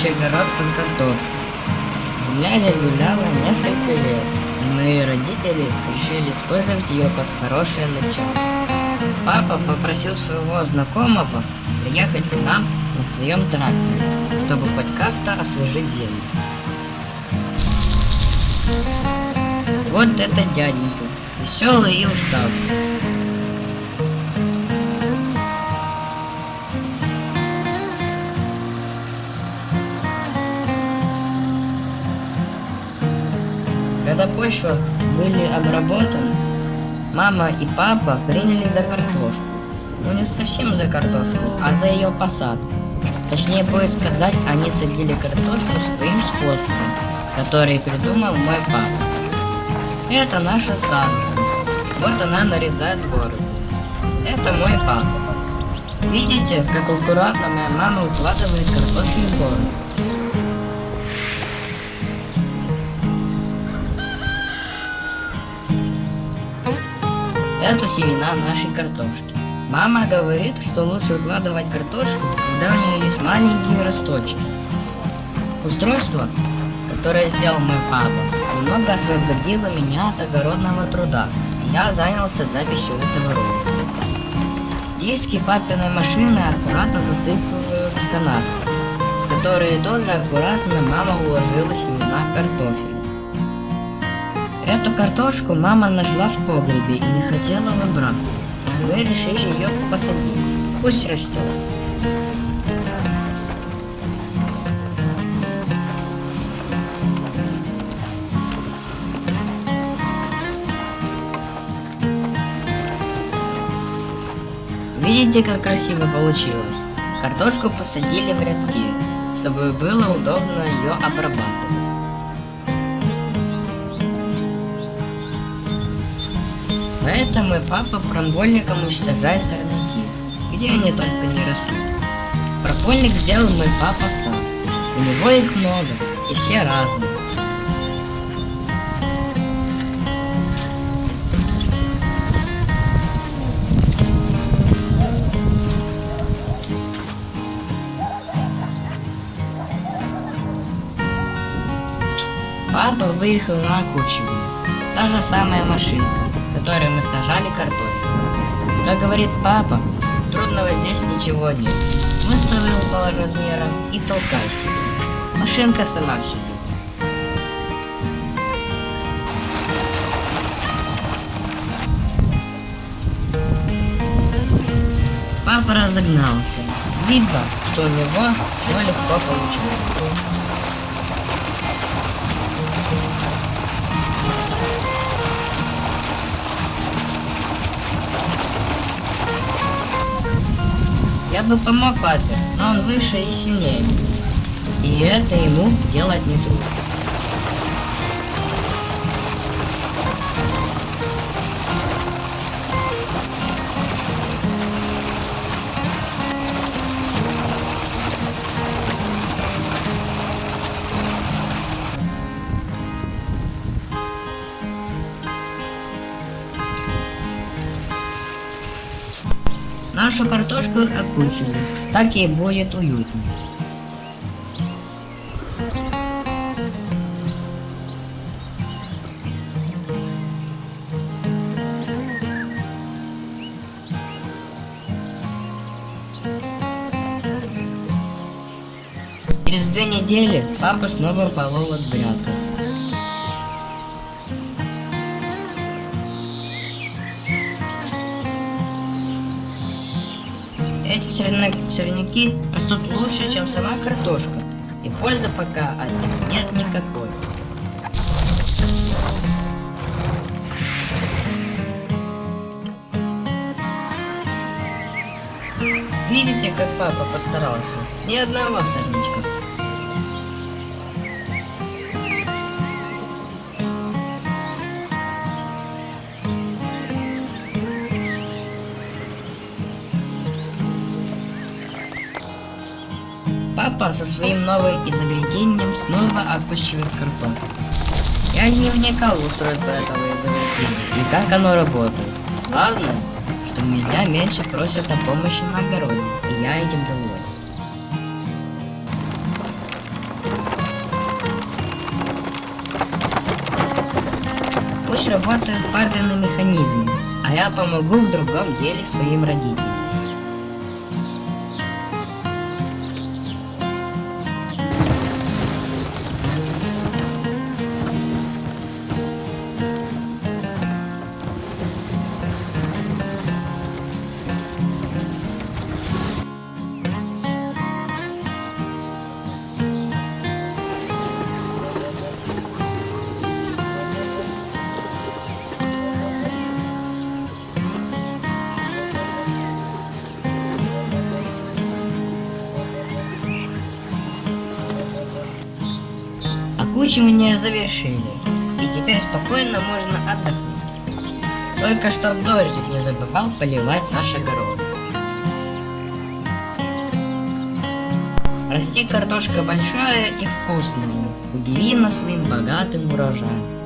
следующий огород под картошку. Земля здесь гуляла несколько лет, и мои родители решили использовать ее под хорошее начало. Папа попросил своего знакомого приехать к нам на своем тракторе, чтобы хоть как-то освежить землю. Вот это дяденька, веселый и уставший. Почва были обработаны, мама и папа приняли за картошку. Ну не совсем за картошку, а за ее посадку. Точнее будет сказать, они садили картошку своим способом, который придумал мой папа. Это наша Санка. Вот она нарезает город. Это мой папа. Видите, как аккуратно моя мама укладывает картофель в город? Это семена нашей картошки. Мама говорит, что лучше укладывать картошку, когда у нее есть маленькие росточки. Устройство, которое сделал мой папа, немного освободило меня от огородного труда, и я занялся записью этого ролика. Диски папиной машины аккуратно засыпывают в которые тоже аккуратно мама уложила семена картофеля. Эту картошку мама нашла в погребе и не хотела выбрасывать. Мы решили ее посадить. Пусть растет. Видите, как красиво получилось? Картошку посадили в рядки, чтобы было удобно ее обрабатывать. Поэтому и папа промбольником уничтожает сорняки, где они только не растут. Пропольник сделал мой папа сам. У него их много, и все разные. Папа выехал на Кучеву. Та же самая машинка, которой мы сажали картофель. Как говорит папа, трудного здесь ничего нет. Выставил по размерам и толкай себе. Машинка сама все. Папа разогнался. Видно, что у него все легко получилось. Я бы помог папе, но он выше и сильнее. И это ему делать не трудно. Нашу картошку окучили, так ей будет уютнее. Через две недели папа снова полол от грядку. Эти сорня- сорняки растут лучше, чем сама картошка. И пользы пока от них нет никакой. Видите, как папа постарался? Ни одного сорнячка. Папа со своим новым изобретением снова опущивает картон. Я не вникал в устройство этого изобретения и как оно работает. Главное, что меня меньше просят о помощи на огороде, и я этим доволен. Пусть работают парные механизмы, а я помогу в другом деле своим родителям. Окучивание завершили, и теперь спокойно можно отдохнуть. Только чтоб дождик не забывал поливать наш огород. Расти картошка большая и вкусная, удиви нас своим богатым урожаем.